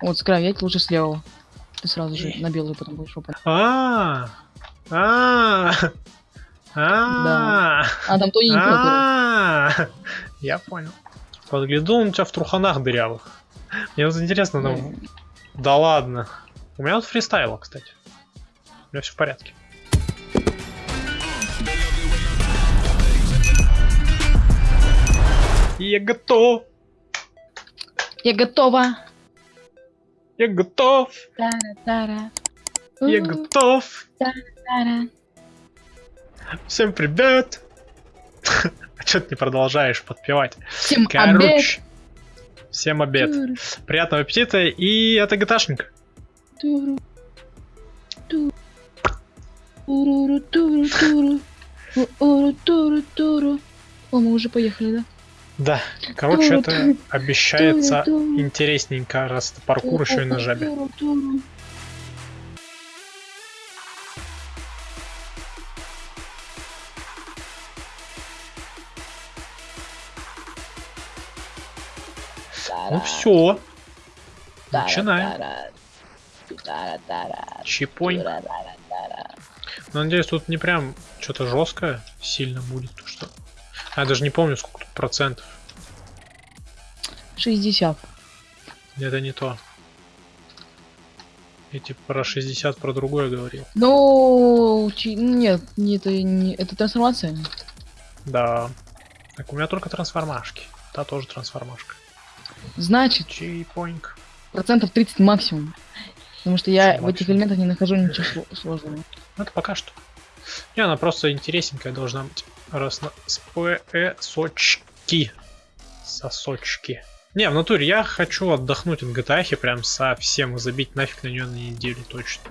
Вот, скравять лучше слева. Ты сразу же на белую потом будешь опа. А, а, а, А, там тоненькая. а, я понял. Подгляду он у тебя в труханах дырявых. Мне вот интересно, Ну, да ладно. У меня вот фристайла, кстати. У меня все в порядке. Я готов, Я готова. Я готов, Тара-тара. я готов. Всем привет. А что ты не продолжаешь подпевать? Всем обед. Короче, всем обед. Туру, Приятного аппетита, и это гташник. туру. Туру, туру, туру. Туру, туру, туру. О, мы уже поехали, да? Да, короче, Туру, это туру, обещается туру, интересненько, раз это паркур еще и на жабе. Ну все, начинаем. Чипонь. Но надеюсь, тут не прям что-то жесткое сильно будет. то Что... А, я даже не помню, сколько процентов. 60. Это не то. Я типа про 60 про другое говорил. Ну, чи- нет, не это не это трансформация. Да. Так, у меня только трансформашки. Та тоже трансформашка. Значит, Чипоньк. процентов 30 максимум. Потому что я Что в этих максимум? элементах не нахожу ничего сло- сложного. Ну, это пока что. Не, она просто интересненькая должна быть. Раз на СПСочки. Сосочки. Не, в натуре я хочу отдохнуть от GTA прям совсем и забить нафиг на нее на неделю точно.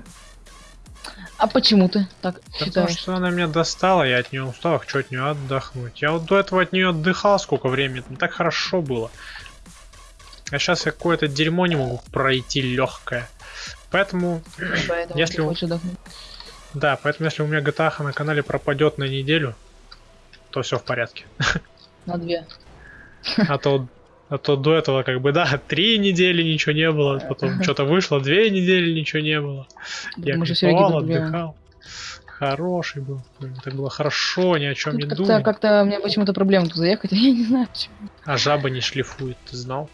А почему ты так Потому считаешь? что она меня достала, я от нее устал, хочу от нее отдохнуть. Я вот до этого от нее отдыхал сколько времени, так хорошо было. А сейчас я какое-то дерьмо не могу пройти легкое. Поэтому, Поэтому если отдохнуть. да, поэтому если у меня GTA на канале пропадет на неделю, то все в порядке. На две. А то, а то до этого как бы, да, три недели ничего не было, потом что-то вышло, две недели ничего не было. Я кайфовал, отдыхал. Хороший был. Так было хорошо, ни о чем не думал. как-то у меня почему-то проблема тут заехать, я не знаю почему. А жаба не шлифует, ты знал?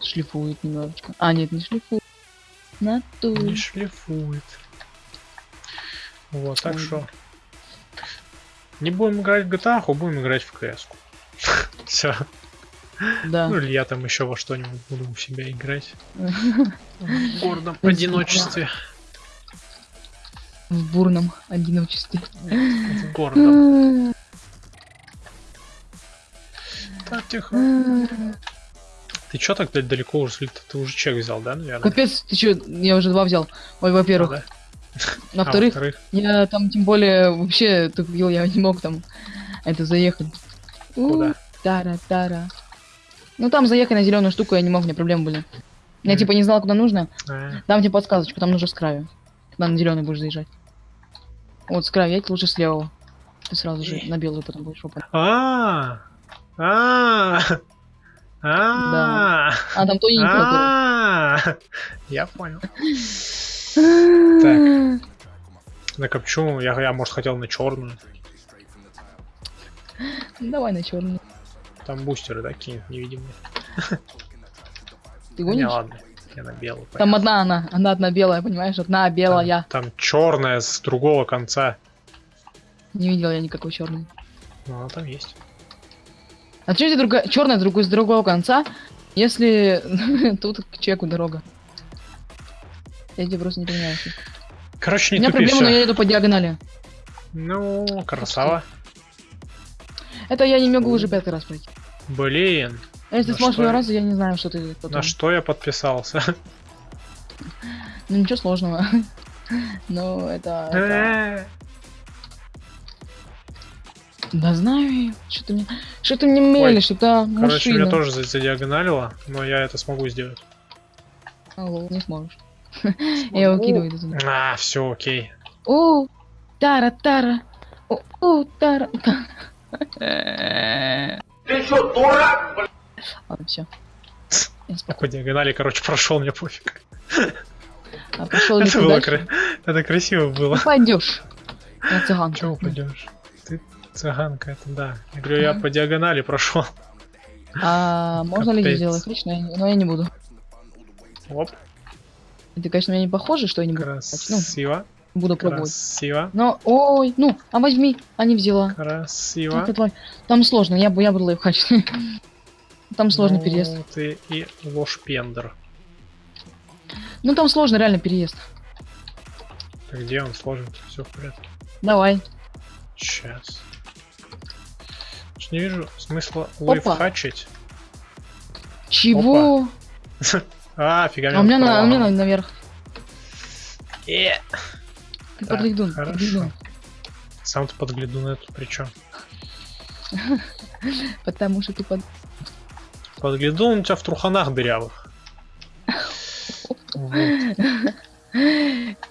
Шлифует немножечко. А, нет, не шлифует. Натуре. Не шлифует. Вот, так что. Не будем играть в GTA, а будем играть в CS. Все. Да. Ну или я там еще во что-нибудь буду у себя играть. В гордом одиночестве. В бурном одиночестве. В гордом. Так, тихо. Ты чё так блядь, далеко ушли? Ты, ты уже чек взял, да, наверное? Капец, ты чё, я уже два взял. Ой, во-первых. Да? На А, вторых, во-вторых, я там тем более вообще тупил, я не мог там это заехать. Куда? Тара-тара. Ну там заехать на зеленую штуку я не мог, у меня проблемы были. Я Мгм. типа не знал, куда нужно. а, Дам тебе подсказочку, там нужно с краю. Когда на зеленый будешь заезжать. Вот с краю, едь лучше слева. Ты сразу же на белую потом будешь опа. А, а, а, А там тоненькая. а, я понял. Так почему? Я, я, может, хотел на черную. Давай на черный. Там бустеры такие невидимые. Ты Не, гонишь? ладно. Я на белую. Там одна она, она одна белая, понимаешь? Одна белая. Там, черная с другого конца. Не видел я никакой черной. Ну, она там есть. А что другая черная с другой с другого конца, если тут к чеку дорога? Я тебе просто не понимаю. Короче, У не меня тупи проблема, но всё. я иду по диагонали. Ну, красава. Это я не могу уже пятый раз пройти. Блин, А если На сможешь что первый я- раз, я не знаю, что ты потом. на что я подписался? Ну ничего сложного. Ну, это... это- Э, Да знаю. Что ты мне... Что ты мне мелешь, это Короче, меня тоже за- задиагоналило, но я это смогу сделать. Алло, не сможешь. Я его кидаю туда. А, все, окей. О, тара-тара. О, о, тара. Ты что, дурак, Ладно, все. По диагонали, короче, прошел, мне пофиг. А пошел Это было кра- Это красиво было. Ну, пойдешь. Я цыганка. Чего пойдешь? Ты цыганка, это да. Я говорю, я по диагонали прошел. А можно ли сделать лично? Но я не буду. Оп, Ты, конечно, меня не похоже, что я не буду. Ну, буду пробовать. красиво, Но, ой, ну, а возьми, а не взяла. красиво. Это. Там сложно, я, бу- я буду лайфхачить. Там сложный Ну, переезд. ты и ложь-пендер. Ну, там сложно реально переезд. Так где он сложен? Все в порядке. Давай. Сейчас. Не вижу смысла лайфхачить. Чего? А, фига А у меня, на, у меня на- наверх. Э, Ты Так, подглядун, хорошо. подглядун. Сам ты подгляду на эту причем. Потому что ты под... Подглядун у тебя в труханах дырявых.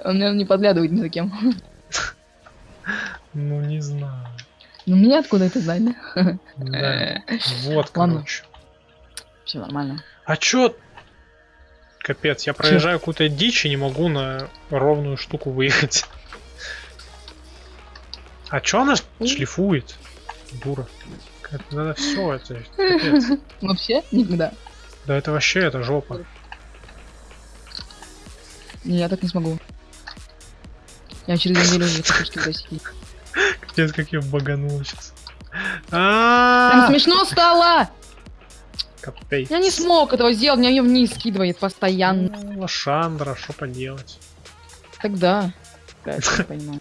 Он, наверное, не подглядывает ни за кем. Ну не знаю. Ну, мне откуда это знать, да? Да. Вот, Ладно. короче. Все нормально. А чё? Капец, я проезжаю какую-то дичь и не могу на ровную штуку выехать. А чё она шлифует? Дура. Это надо все, это капец. Вообще? Никогда. Да это вообще, это жопа. Не, я так не смогу. Я через неделю уже хочу что достичь. Капец, как я баганул сейчас. А, смешно стало! Капец. Я не смог этого сделать, меня ее вниз скидывает постоянно. Ну, Лошандра, что поделать? Тогда.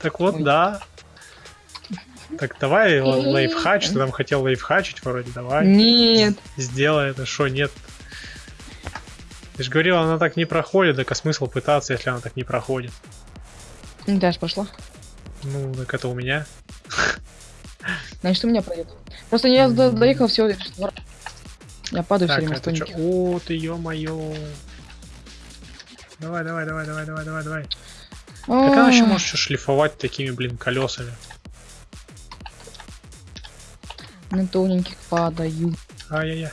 Так вот, да. Так давай лайфхач, ты там хотел лайфхачить вроде, давай. Нет. Сделай это, что нет. Ты же говорил, она так не проходит, так а смысл пытаться, если она так не проходит? Даш пошла. Ну, так это у меня. Значит, у меня пройдет. Просто я до- доехал всего лишь два раза. Я падаю все Так, время с это чё? О, ты ё-моё. Давай, давай, давай, давай, давай, давай, давай. Как она Ах, может шлифовать такими, блин, колесами? На тоненьких падаю. Ай-яй-яй.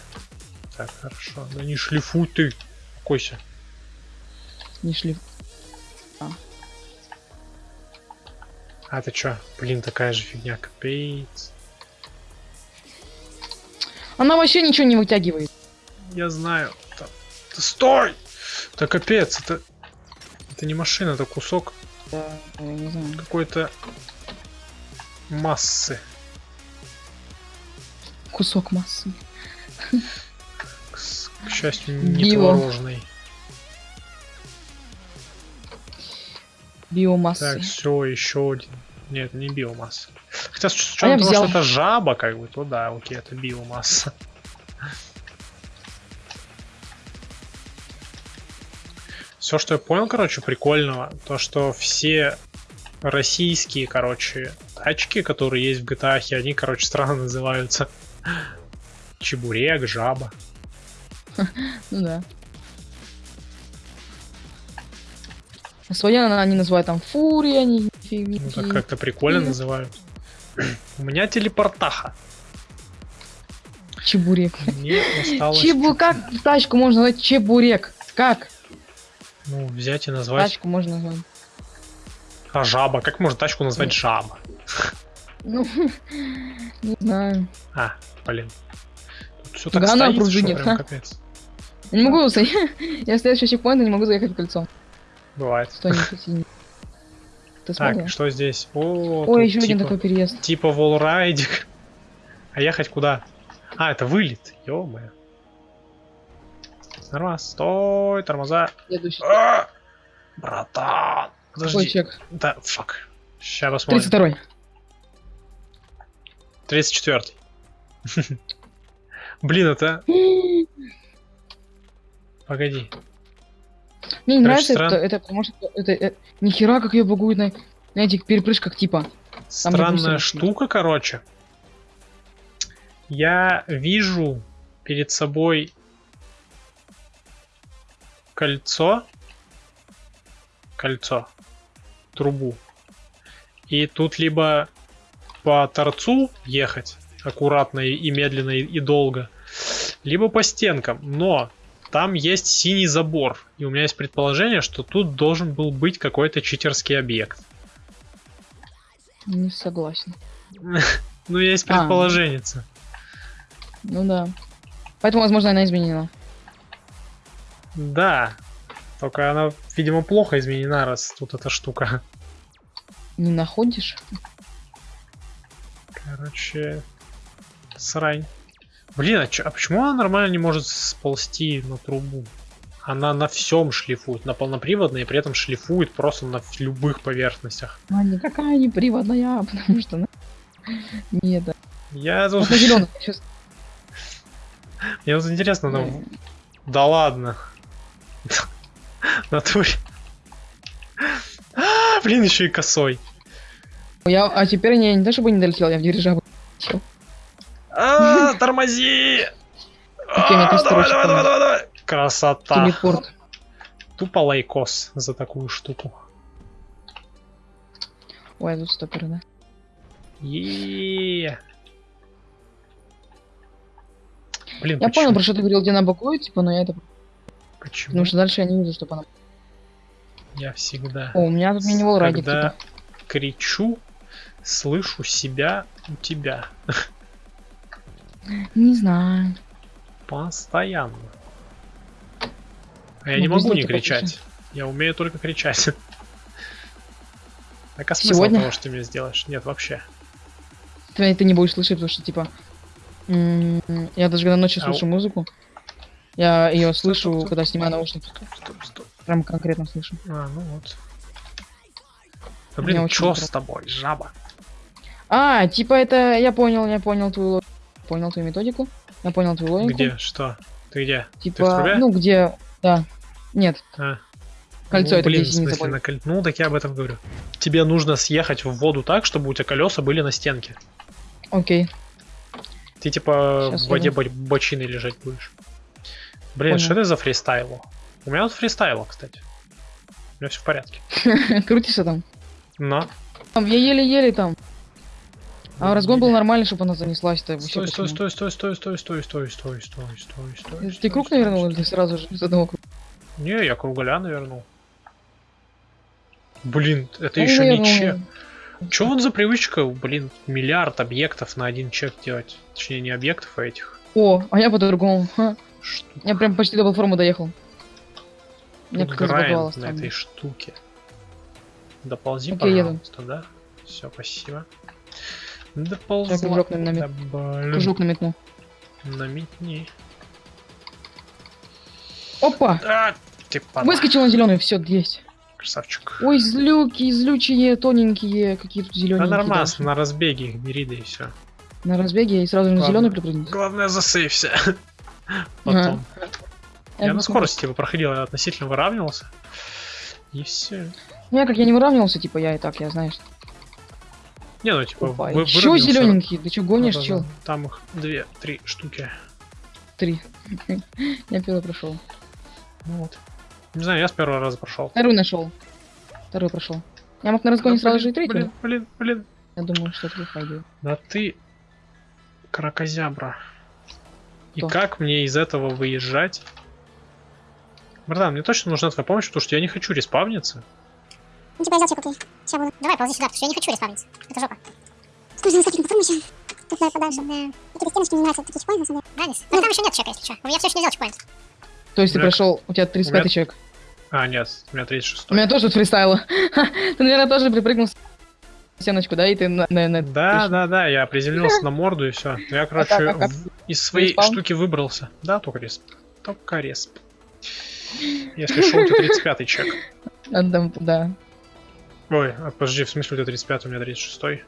Так, хорошо. Да не шлифуй ты. Успокойся. Не шли. А ты чё? Блин, такая же фигня, капец. Она вообще ничего не вытягивает. Я знаю. Да, да стой! Да капец, это... Это не машина, это кусок Да, какой-то массы. Кусок массы. К, к счастью, не Био. творожный. Биомассы. Так, все, еще один. Нет, не биомасса. Хотя с А учетом я того, взял. что это жаба, как бы, то да, окей, это биомасса. Все, что я понял, короче, прикольного, то что все российские, короче, тачки, которые есть в GTA, они, короче, странно называются. Чебурек, жаба. Ну да. А она- они называют там фурия, они Ну так как-то прикольно называют. У меня телепортаха. чебурек. Мне осталось... Чебу, как тачку можно назвать чебурек? Как Ну, взять и назвать... тачку можно назвать? А жаба? Как можно тачку назвать жаба? Ну, не знаю. А, блин. Тут все так Да стоит, пружинит, прям а. капец. Не могу заехать. Я следующий чекпоинт, не могу заехать в кольцо. Бывает. Синий. Ты Так, смотрел? что здесь? О, Ой, еще один типа, такой переезд. типа волрайдик. А ехать куда? А, это вылет. ё Нормально. Стой, тормоза. А! Братан. Подожди. чек? Да, фак. Сейчас посмотрим. 32 34 Блин, это... Погоди. Мне не нравится странно. это, это, потому что это, э, нихера как ее багует на, на этих перепрыжках типа. Странная бусины штука, короче. Я вижу перед собой кольцо. Кольцо. Трубу. И тут либо по торцу ехать аккуратно и, и медленно и, и долго, либо по стенкам. Но там есть синий забор. И у меня есть предположение, что тут должен был быть какой-то читерский объект. Не согласен. Ну, есть А. предположение. Ну да. Поэтому, возможно, она изменена. Да. Только она, видимо, плохо изменена, раз тут эта штука. Не находишь? Короче, срань. Блин, а, чё- а почему она нормально не может сползти на трубу? Она на всем шлифует, на полноприводной, и при этом шлифует просто на любых поверхностях. А никакая не приводная, потому что она... Нет, да. Я тут... Мне вот интересно, ну... Да ладно. Натуре. А, Блин, еще и косой. Я, а теперь я не то чтобы не долетел, я в дирижабль. А, тормози! А, Давай, давай, давай, давай. Красота. Телепорт. Тупо лайкос за такую штуку. Ой, тут стопер, да. Е. Блин, Я почему? понял, про что ты говорил, где она бакует, типа, но я это... Почему? Потому что дальше я не вижу, чтобы она... Я всегда, О, у меня тут минивал радик, когда типа. кричу, слышу себя у тебя. Не знаю. Постоянно. А я не Могу не кричать. Я умею только кричать. Так а смысл Сегодня? того, что ты мне сделаешь? Нет, вообще. Ты, ты не будешь слышать, потому что, типа... Я даже когда ночью Ау. слышу музыку, я ее слышу, стоп, стоп. когда снимаю наушники. Стоп, стоп. Прям конкретно слышу. А, ну вот. Да блин, чё круто. с тобой, жаба? А, типа это... Я понял, я понял твою логику. Понял твою методику. Я понял твою логику. Где? Что? Ты где? Типа, трубе? ну где... Да. Нет, А. кольцо ну, это блин, в смысле, на коль- Ну, так я об этом говорю. Тебе нужно съехать в воду так, чтобы у тебя колеса были на стенке. Окей. Ты типа Щас в воде бо- бочиной лежать будешь. Блин, Понял. что это за фристайл? У меня тут фристайл, кстати. У меня все в порядке. Крутишься там. Там, я еле-еле там. А разгон был нормальный, чтобы она занеслась-то. Стой, стой, стой, стой, стой, стой, стой, стой, стой, стой, стой, стой. Ты круг навернул или ты сразу же из одного круга? Не, я круголя навернул. Блин, это Ну, еще не чек. Че вот за привычка, блин, миллиард объектов на один чек делать? Точнее, не объектов, а этих О, а я по-другому. Я прям почти до платформы доехал. Забаговало грайнд на этой штуке. Доползи, еду. пожалуйста, да? Все, спасибо. Так, Доползла. кружок на- намет- Да, Кружок наметнул. Наметни. Опа! А, ты падла. Выскочил на зеленый, все, есть. Красавчик. Ой, злюки, злючие, тоненькие, какие тут Да нормально, даже. на разбеге их бери, да и все. На разбеге и сразу на Ладно. зеленый припрыгнуть. Главное, засейвся. Потом. Я на посмотрю. скорости типа проходил, я относительно выравнивался. И все. Ну, Я как я не выравнивался, типа я и так, я знаешь. Не, ну типа, Опа, вы- еще выровнялся. зелененькие, ты что гонишь, Да-да-да. чел? Там их две, три штуки. Три. Я первый прошел. Ну вот. Не знаю, я с первого раза прошел. Второй нашел. Второй прошел. Я мог на разгоне сразу же и третий. Блин, блин, блин. Я думаю, что это пойдет. Да ты кракозябра. И как мне из этого выезжать? Братан, мне точно нужна твоя помощь, потому что я не хочу респавниться. Ну, типа, я взял чек, окей. Сейчас буду. Давай, ползи сюда, потому что я не хочу респавниться. Это жопа. Нужно искать платформу еще. Тут надо подальше. Да. Какие-то стеночки мне нравятся, такие чекпоинты, на самом деле. Нравится? Ну, там еще нет чека, если что. У меня все еще не взял чекпоинт. То есть ты прошел, у тебя 35 меня- человек. А, нет, у меня 36. У меня тоже тут фристайло. Ты, наверное, тоже припрыгнул стеночку, да, и ты, на- наверное, Да, да, да, я приземлился на морду и все. Я, короче, как, а как? из своей Респаун? штуки выбрался. Да, только респ. Только респ. Если шел, то 35 чек. Да. Ой, а подожди, в смысле у тебя 35, у меня 36.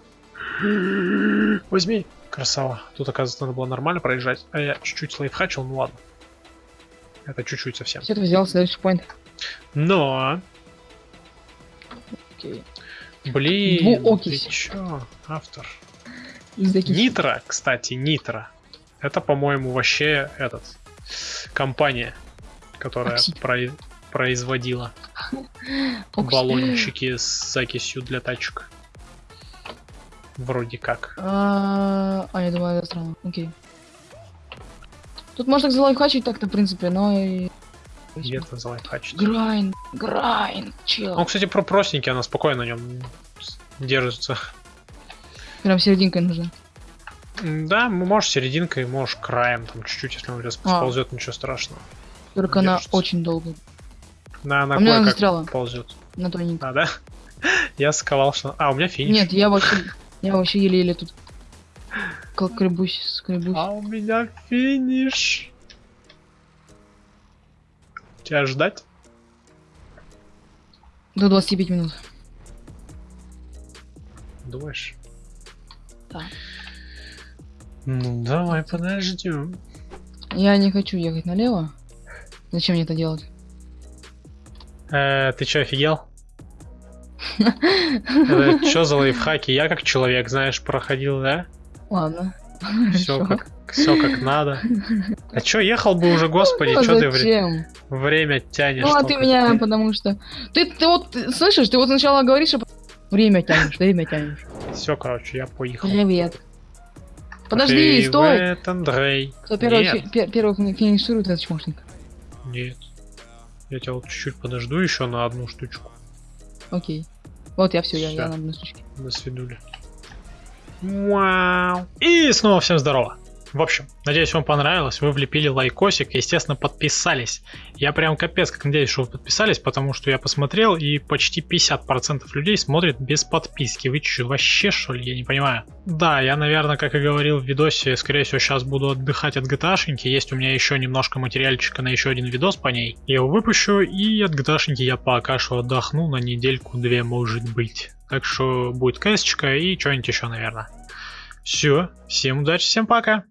Возьми. Красава. Тут, оказывается, надо было нормально проезжать. А я чуть-чуть лайфхачил, ну ладно. Это чуть-чуть совсем. Все, ты взял следующий поинт. Но, Окей. блин, Двуокись. ты чё, автор? Закись. Нитро, кстати, Нитро. Это, по-моему, вообще этот компания, которая про- производила баллончики с закисью для тачек. Вроде как. А, а, я думаю, это странно. Окей. Тут можно залайфхачить так-то, в принципе, но и... Где-то залайфхачить. Грайн, грайн, чел. Он, кстати, про простенький, она спокойно на нем держится. Прям серединкой нужно. Да, можешь серединкой, можешь краем, там чуть-чуть, если он раз А. ничего страшного. Только она Держится. очень долго. Да, она А меня застряла. ползет. На тоненько. А, да? Я сковал, что... А, у меня финиш. Нет, я вообще... Я вообще еле-еле тут... Как скребусь, скребусь. А у меня финиш. Тебя ждать? До 25 минут. Думаешь? Да. Ну, давай подождем. Я не хочу ехать налево. Зачем мне это делать? Э, ты чё, офигел? Это чё за лайфхаки? Я как человек, знаешь, проходил, да? Ладно. Все как, все как надо. А чё, ехал бы уже, господи, Ну, чё ты вре- время тянешь? Ну, а ты меня, потому что... Ты, ты вот, ты слышишь, ты вот сначала говоришь, а время тянешь, время тянешь. Все, короче, я поехал. Привет. Подожди, стой! Привет, Андрей. Кто первый, фи- пер- первый фини- финиширует, этот чмошник. нет. Я тебя вот чуть-чуть подожду еще на одну штучку. Окей. Вот я все, я, я Всё. на одной штучке. До свидули. Вау. И снова всем здорово. В общем, надеюсь, вам понравилось. Вы влепили лайкосик естественно, подписались. Я прям капец как надеюсь, что вы подписались, потому что я посмотрел, и почти 50% людей смотрят без подписки. Вы че, вообще что ли? Я не понимаю. Да, я, наверное, как и говорил в видосе, скорее всего, сейчас буду отдыхать от GTA-шеньки. Есть у меня еще немножко материальчика на еще один видос по ней. Я его выпущу, и от GTA-шеньки я пока что отдохну на недельку-две, может быть. Так что будет кэсочка и что-нибудь еще, наверное. Все, всем удачи, всем пока.